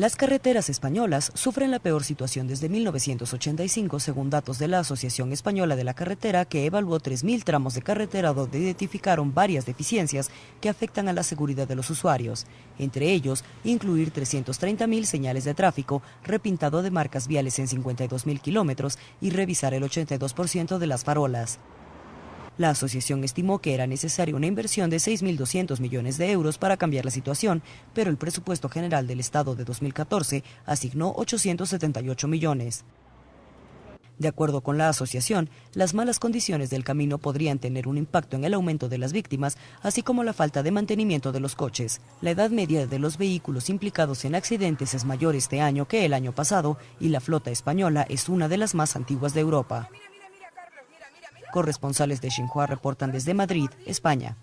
Las carreteras españolas sufren la peor situación desde 1985, según datos de la Asociación Española de la Carretera, que evaluó 3.000 tramos de carretera donde identificaron varias deficiencias que afectan a la seguridad de los usuarios. Entre ellos, incluir 330.000 señales de tráfico, repintado de marcas viales en 52.000 kilómetros y revisar el 82% de las farolas. La asociación estimó que era necesaria una inversión de 6.200 millones de euros para cambiar la situación, pero el presupuesto general del Estado de 2014 asignó 878 millones. De acuerdo con la asociación, las malas condiciones del camino podrían tener un impacto en el aumento de las víctimas, así como la falta de mantenimiento de los coches. La edad media de los vehículos implicados en accidentes es mayor este año que el año pasado y la flota española es una de las más antiguas de Europa. Corresponsales de Xinhua reportan desde Madrid, España.